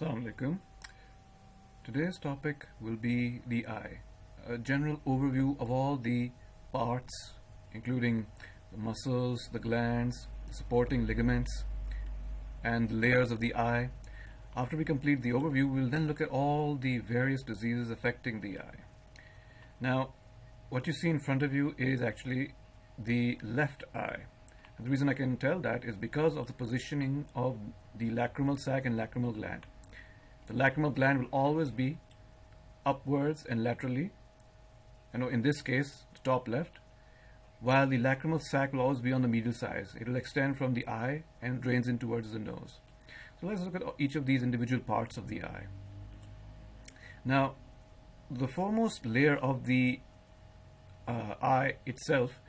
Assalamu alaikum. Today's topic will be the eye. A general overview of all the parts, including the muscles, the glands, the supporting ligaments, and the layers of the eye. After we complete the overview, we'll then look at all the various diseases affecting the eye. Now, what you see in front of you is actually the left eye. And the reason I can tell that is because of the positioning of the lacrimal sac and lacrimal gland. The lacrimal gland will always be upwards and laterally, you know, in this case, the top left, while the lacrimal sac will always be on the medial side. It will extend from the eye and drains in towards the nose. So let's look at each of these individual parts of the eye. Now, the foremost layer of the uh, eye itself,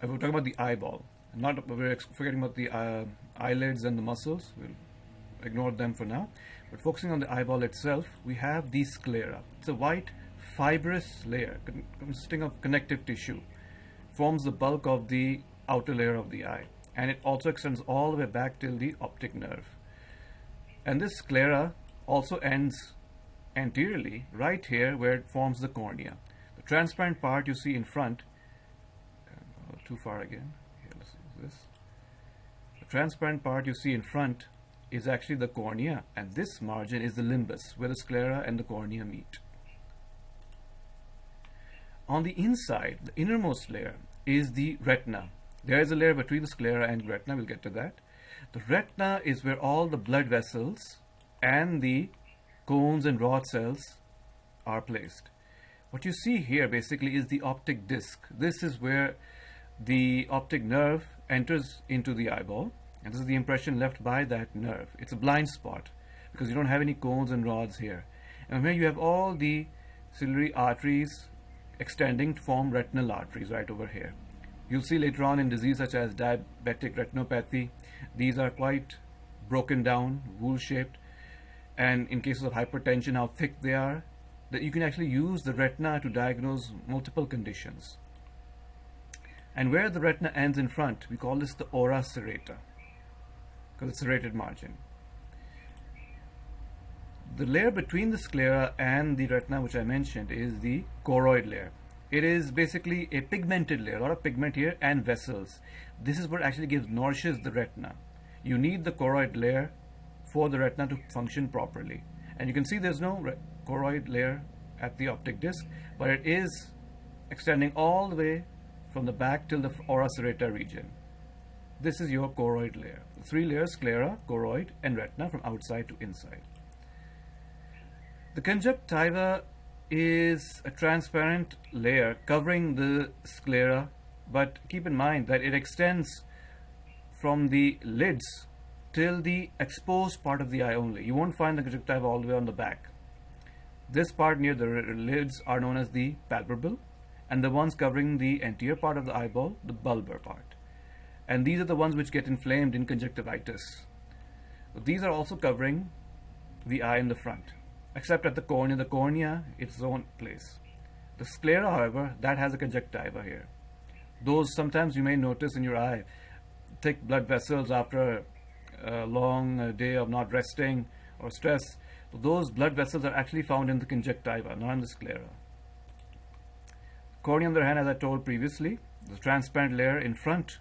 I will talk about the eyeball. Not we're forgetting about the uh, eyelids and the muscles. We'll ignore them for now. But focusing on the eyeball itself, we have the sclera. It's a white fibrous layer consisting of connective tissue. Forms the bulk of the outer layer of the eye. And it also extends all the way back till the optic nerve. And this sclera also ends anteriorly, right here where it forms the cornea. The transparent part you see in front, uh, too far again, here let's this. The transparent part you see in front is actually the cornea and this margin is the limbus where the sclera and the cornea meet. On the inside, the innermost layer is the retina. There is a layer between the sclera and retina, we'll get to that. The retina is where all the blood vessels and the cones and rod cells are placed. What you see here basically is the optic disc. This is where the optic nerve enters into the eyeball and this is the impression left by that nerve. It's a blind spot because you don't have any cones and rods here. And here you have all the ciliary arteries extending to form retinal arteries right over here. You'll see later on in disease such as diabetic retinopathy, these are quite broken down, wool shaped, and in cases of hypertension, how thick they are, that you can actually use the retina to diagnose multiple conditions. And where the retina ends in front, we call this the ora serrata because it's a serrated margin. The layer between the sclera and the retina, which I mentioned, is the choroid layer. It is basically a pigmented layer, a lot of pigment here and vessels. This is what actually gives nourishes the retina. You need the choroid layer for the retina to function properly. And you can see there's no choroid layer at the optic disc, but it is extending all the way from the back till the ora serrata region. This is your choroid layer. Three layers, sclera, choroid, and retina from outside to inside. The conjunctiva is a transparent layer covering the sclera, but keep in mind that it extends from the lids till the exposed part of the eye only. You won't find the conjunctiva all the way on the back. This part near the lids are known as the palpebral, and the ones covering the anterior part of the eyeball, the bulbar part and these are the ones which get inflamed in conjunctivitis. These are also covering the eye in the front, except at the cornea. The cornea, its own place. The sclera, however, that has a conjunctiva here. Those sometimes you may notice in your eye, thick blood vessels after a long uh, day of not resting or stress. Those blood vessels are actually found in the conjunctiva, not in the sclera. Cornea, on the other hand, as I told previously, the transparent layer in front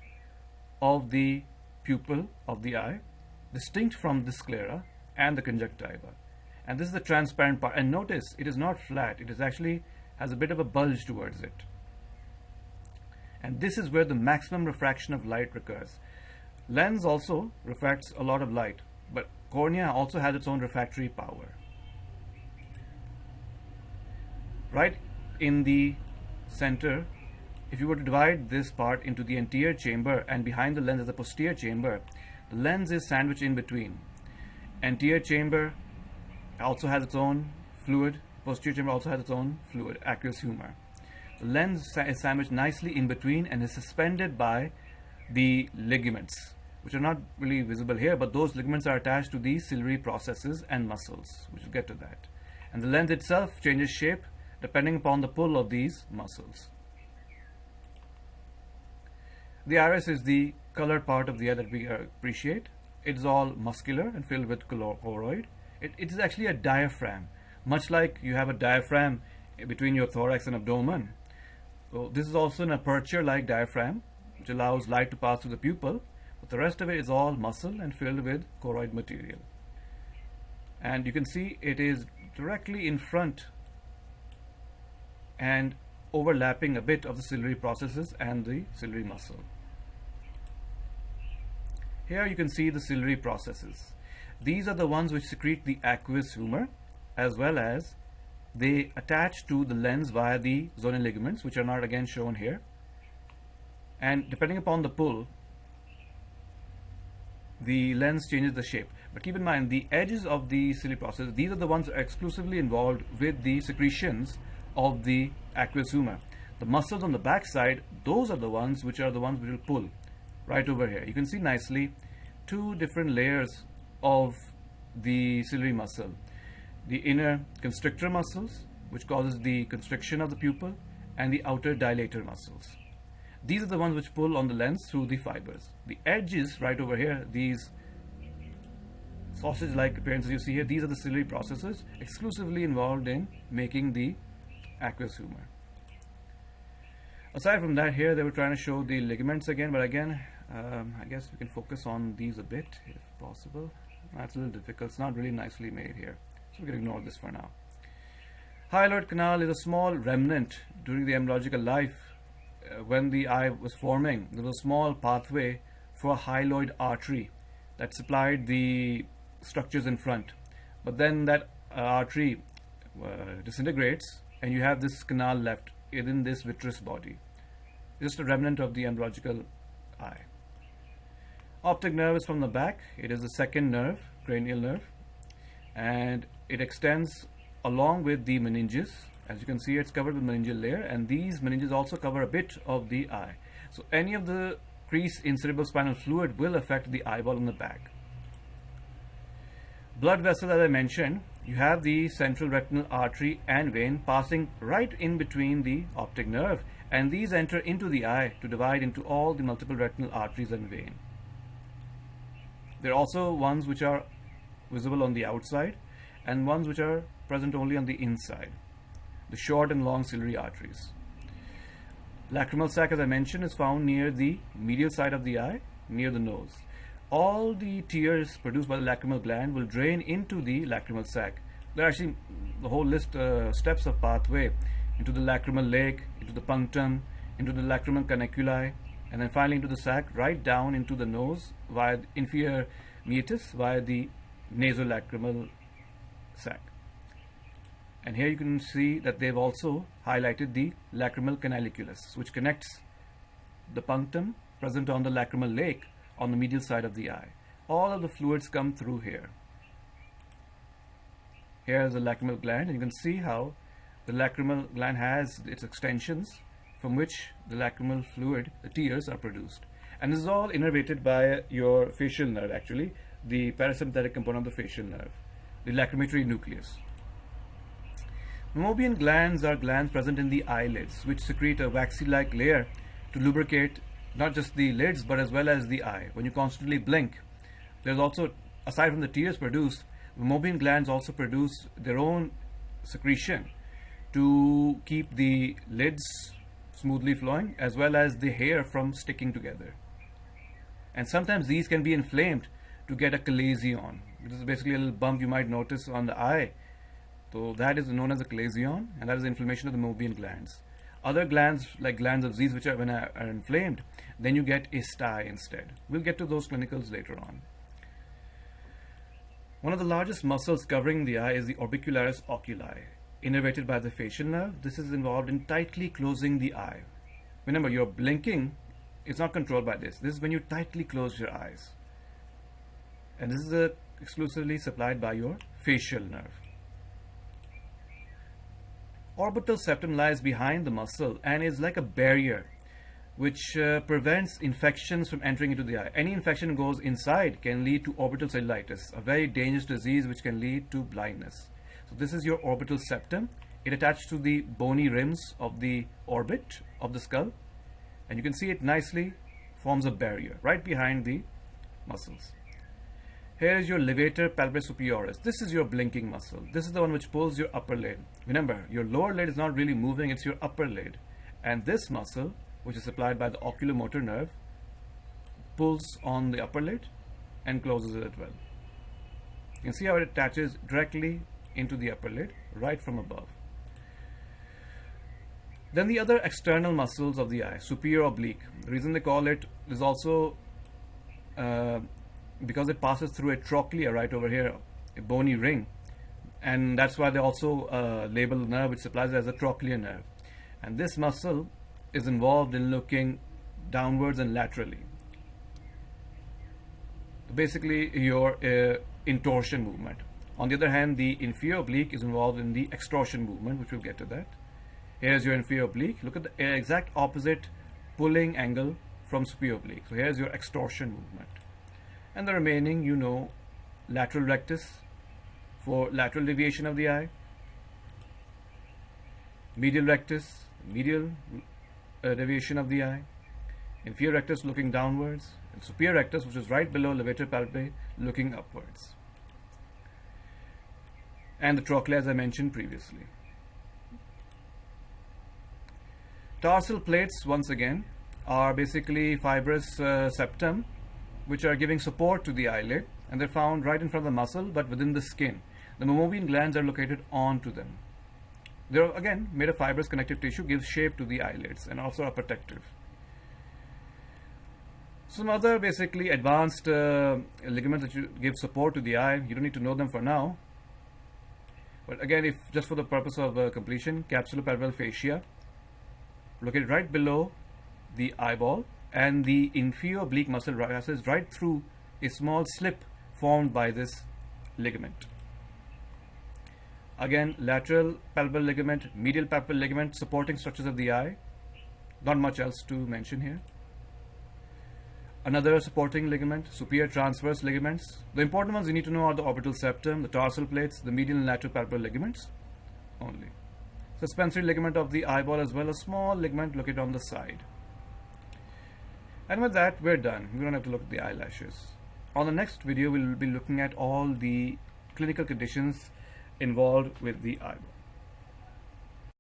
of the pupil of the eye, distinct from the sclera and the conjunctiva. And this is the transparent part. And notice it is not flat, it is actually has a bit of a bulge towards it. And this is where the maximum refraction of light occurs. Lens also refracts a lot of light, but cornea also has its own refractory power. Right in the center if you were to divide this part into the anterior chamber and behind the lens is the posterior chamber, the lens is sandwiched in between. Anterior chamber also has its own fluid, posterior chamber also has its own fluid, aqueous humor. The lens is sandwiched nicely in between and is suspended by the ligaments, which are not really visible here, but those ligaments are attached to the ciliary processes and muscles, which we'll get to that. And the lens itself changes shape depending upon the pull of these muscles. The iris is the colored part of the eye that we appreciate. It's all muscular and filled with choroid. It, it is actually a diaphragm, much like you have a diaphragm between your thorax and abdomen. So this is also an aperture-like diaphragm, which allows light to pass through the pupil, but the rest of it is all muscle and filled with choroid material. And you can see it is directly in front and overlapping a bit of the ciliary processes and the ciliary muscle. Here you can see the ciliary processes. These are the ones which secrete the aqueous humor as well as they attach to the lens via the zonal ligaments which are not again shown here and depending upon the pull the lens changes the shape but keep in mind the edges of the ciliary process these are the ones exclusively involved with the secretions of the aqueous humor. The muscles on the back side those are the ones which are the ones which will pull right over here. You can see nicely two different layers of the ciliary muscle. The inner constrictor muscles which causes the constriction of the pupil and the outer dilator muscles. These are the ones which pull on the lens through the fibers. The edges right over here these sausage like appearances you see here these are the ciliary processes exclusively involved in making the aqueous humor aside from that here they were trying to show the ligaments again but again um, I guess we can focus on these a bit if possible. That's a little difficult. It's not really nicely made here so we can ignore this for now. Hyaloid canal is a small remnant during the embryological life uh, when the eye was forming. There was a small pathway for a hyaloid artery that supplied the structures in front. But then that uh, artery uh, disintegrates and you have this canal left within this vitreous body just a remnant of the embryological eye Optic nerve is from the back. It is the second nerve, cranial nerve, and it extends along with the meninges. As you can see, it's covered with meningeal layer, and these meninges also cover a bit of the eye. So any of the crease in cerebrospinal fluid will affect the eyeball in the back. Blood vessel, as I mentioned, you have the central retinal artery and vein passing right in between the optic nerve, and these enter into the eye to divide into all the multiple retinal arteries and vein. There are also ones which are visible on the outside and ones which are present only on the inside, the short and long ciliary arteries. Lacrimal sac, as I mentioned, is found near the medial side of the eye, near the nose. All the tears produced by the lacrimal gland will drain into the lacrimal sac. There are actually the whole list uh, steps of pathway into the lacrimal lake, into the punctum, into the lacrimal caniculi, and then finally into the sac right down into the nose via the inferior meatus via the nasolacrimal sac and here you can see that they've also highlighted the lacrimal canaliculus which connects the punctum present on the lacrimal lake on the medial side of the eye all of the fluids come through here here is the lacrimal gland and you can see how the lacrimal gland has its extensions from which the lacrimal fluid, the tears, are produced. And this is all innervated by your facial nerve, actually, the parasympathetic component of the facial nerve, the lacrimatory nucleus. Meibomian glands are glands present in the eyelids, which secrete a waxy-like layer to lubricate not just the lids, but as well as the eye. When you constantly blink, there's also, aside from the tears produced, the Meibomian glands also produce their own secretion to keep the lids smoothly flowing as well as the hair from sticking together. And sometimes these can be inflamed to get a chalazion. This is basically a little bump you might notice on the eye. So that is known as a chalazion and that is inflammation of the Meibomian glands. Other glands like glands of Zeiss which are when are, are inflamed, then you get a sty instead. We'll get to those clinicals later on. One of the largest muscles covering the eye is the orbicularis oculi innervated by the facial nerve. This is involved in tightly closing the eye. Remember, you're blinking, it's not controlled by this. This is when you tightly close your eyes. And this is uh, exclusively supplied by your facial nerve. Orbital septum lies behind the muscle and is like a barrier which uh, prevents infections from entering into the eye. Any infection goes inside can lead to orbital cellulitis, a very dangerous disease which can lead to blindness. So this is your orbital septum. It attached to the bony rims of the orbit of the skull. And you can see it nicely forms a barrier right behind the muscles. Here is your levator palpebrae superioris. This is your blinking muscle. This is the one which pulls your upper lid. Remember, your lower lid is not really moving, it's your upper lid. And this muscle, which is supplied by the oculomotor nerve, pulls on the upper lid and closes it as well. You can see how it attaches directly into the upper lid right from above. Then the other external muscles of the eye, superior oblique. The reason they call it is also uh, because it passes through a trochlea right over here, a bony ring. And that's why they also uh, label the nerve which supplies it as a trochlear nerve. And this muscle is involved in looking downwards and laterally. Basically, your uh, intorsion movement. On the other hand, the inferior oblique is involved in the extorsion movement, which we'll get to that. Here's your inferior oblique. Look at the exact opposite pulling angle from superior oblique. So here's your extorsion movement. And the remaining, you know, lateral rectus for lateral deviation of the eye, medial rectus, medial uh, deviation of the eye, inferior rectus looking downwards, and superior rectus, which is right below levator palpebrae, looking upwards. And the trochlea, as I mentioned previously. Tarsal plates, once again, are basically fibrous uh, septum which are giving support to the eyelid and they're found right in front of the muscle but within the skin. The meibomian glands are located onto them. They're again made of fibrous connective tissue, gives shape to the eyelids and also are protective. Some other basically advanced uh, ligaments that you give support to the eye, you don't need to know them for now. But again, if just for the purpose of uh, completion, capsulopalpebral fascia, located right below the eyeball and the inferior oblique muscle passes right through a small slip formed by this ligament. Again, lateral palpebral ligament, medial palpebral ligament, supporting structures of the eye. Not much else to mention here. Another supporting ligament, superior transverse ligaments. The important ones you need to know are the orbital septum, the tarsal plates, the medial and lateral palpebral ligaments only suspensory ligament of the eyeball as well, a small ligament located on the side. And with that, we're done. We don't have to look at the eyelashes. On the next video, we'll be looking at all the clinical conditions involved with the eyeball.